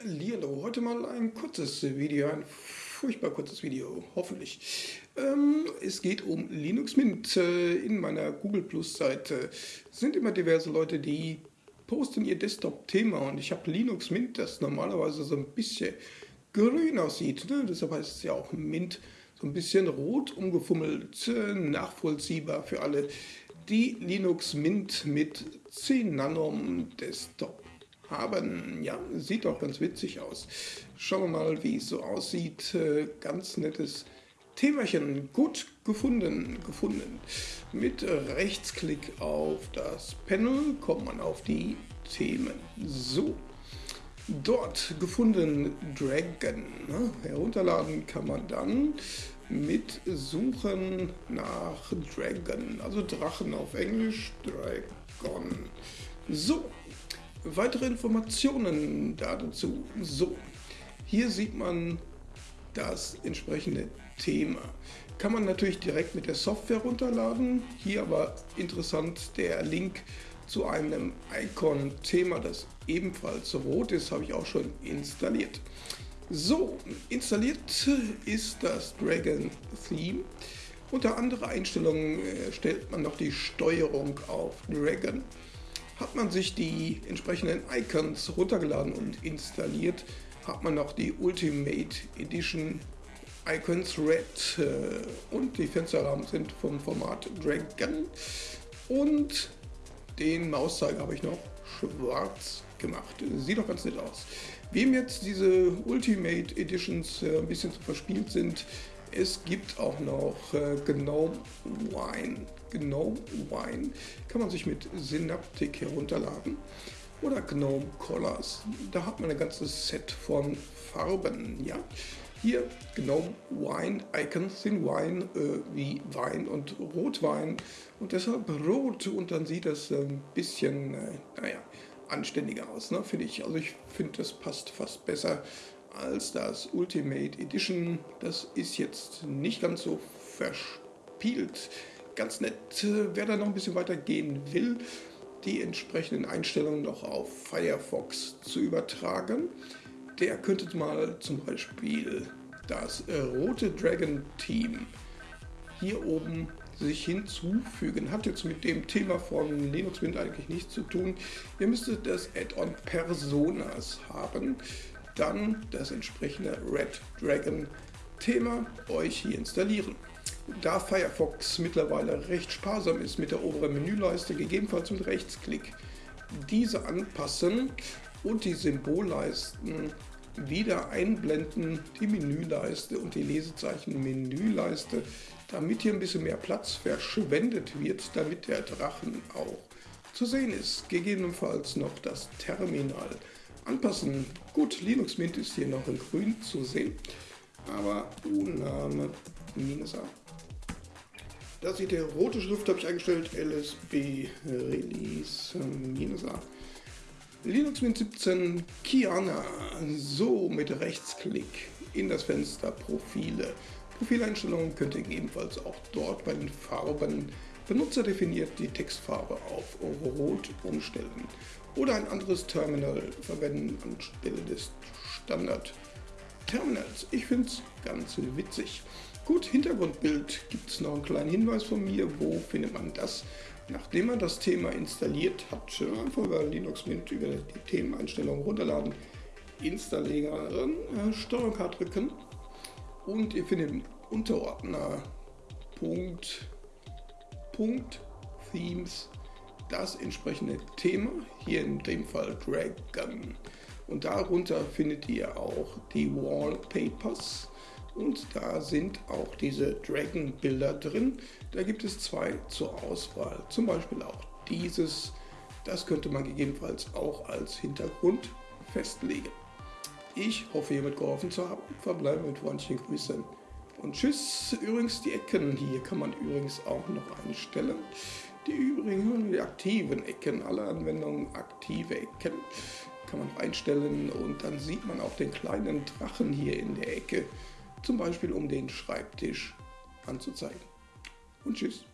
Hallo, heute mal ein kurzes Video, ein furchtbar kurzes Video, hoffentlich. Ähm, es geht um Linux Mint. Äh, in meiner Google Plus Seite sind immer diverse Leute, die posten ihr Desktop-Thema und ich habe Linux Mint, das normalerweise so ein bisschen grün aussieht, ne? deshalb heißt es ja auch Mint, so ein bisschen rot umgefummelt, äh, nachvollziehbar für alle, die Linux Mint mit 10 Nanom Desktop haben. Ja, sieht doch ganz witzig aus. Schauen wir mal, wie es so aussieht. Äh, ganz nettes Themachen. Gut gefunden, gefunden. Mit Rechtsklick auf das Panel kommt man auf die Themen. So, dort gefunden Dragon. Ne? Herunterladen kann man dann mit Suchen nach Dragon, also Drachen auf Englisch, Dragon. So, Weitere Informationen dazu. So, hier sieht man das entsprechende Thema. Kann man natürlich direkt mit der Software runterladen. Hier aber interessant der Link zu einem Icon-Thema, das ebenfalls rot ist, habe ich auch schon installiert. So, installiert ist das Dragon Theme. Unter andere Einstellungen äh, stellt man noch die Steuerung auf Dragon. Hat man sich die entsprechenden Icons runtergeladen und installiert, hat man noch die Ultimate Edition Icons Red äh, und die Fensterrahmen sind vom Format Dragon und den Mauszeiger habe ich noch schwarz gemacht. Sieht doch ganz nett aus. Wem jetzt diese Ultimate Editions äh, ein bisschen zu verspielt sind, es gibt auch noch äh, GNOME Wine. GNOME Wine kann man sich mit Synaptic herunterladen oder GNOME Colors. Da hat man ein ganzes Set von Farben. Ja. Hier GNOME Wine Icon Thin Wine äh, wie Wein und Rotwein und deshalb rot und dann sieht das ein bisschen, äh, naja, anständiger aus, ne, finde ich. Also ich finde, das passt fast besser als das Ultimate Edition. Das ist jetzt nicht ganz so verspielt. Ganz nett, wer da noch ein bisschen weiter gehen will, die entsprechenden Einstellungen noch auf Firefox zu übertragen. Der könnte mal zum Beispiel das rote Dragon Team hier oben sich hinzufügen. Hat jetzt mit dem Thema von Linux Mint eigentlich nichts zu tun. Ihr müsstet das Add-on Personas haben dann das entsprechende Red Dragon Thema euch hier installieren. Da Firefox mittlerweile recht sparsam ist mit der oberen Menüleiste, gegebenenfalls mit Rechtsklick, diese anpassen und die Symbolleisten wieder einblenden, die Menüleiste und die Lesezeichen Menüleiste, damit hier ein bisschen mehr Platz verschwendet wird, damit der Drachen auch zu sehen ist. Gegebenenfalls noch das Terminal anpassen. Gut, Linux Mint ist hier noch in grün zu sehen, aber Uname minus A. Da sieht der rote Schrift, habe ich eingestellt, LSB Release minus A. Linux Mint 17 Kiana, so mit Rechtsklick in das Fenster Profile. Profileinstellungen könnt ihr ebenfalls auch dort bei den Farben Benutzer definiert die Textfarbe auf Rot umstellen oder ein anderes Terminal verwenden anstelle des Standard Terminals. Ich finde es ganz witzig. Gut, Hintergrundbild gibt es noch einen kleinen Hinweis von mir. Wo findet man das? Nachdem man das Thema installiert hat, einfach über Linux Mint über die Themeneinstellungen runterladen, installieren, äh, Steuerung K drücken und ihr findet im Unterordner Punkt, Themes das entsprechende Thema, hier in dem Fall Dragon. Und darunter findet ihr auch die Wallpapers und da sind auch diese Dragon-Bilder drin. Da gibt es zwei zur Auswahl, zum Beispiel auch dieses. Das könnte man gegebenenfalls auch als Hintergrund festlegen. Ich hoffe, hiermit geholfen zu haben. Verbleibe mit freundlichen Grüßen und tschüss. Übrigens, die Ecken hier kann man übrigens auch noch einstellen. Die übrigen, die aktiven Ecken, alle Anwendungen aktive Ecken kann man einstellen und dann sieht man auch den kleinen Drachen hier in der Ecke, zum Beispiel um den Schreibtisch anzuzeigen. Und tschüss.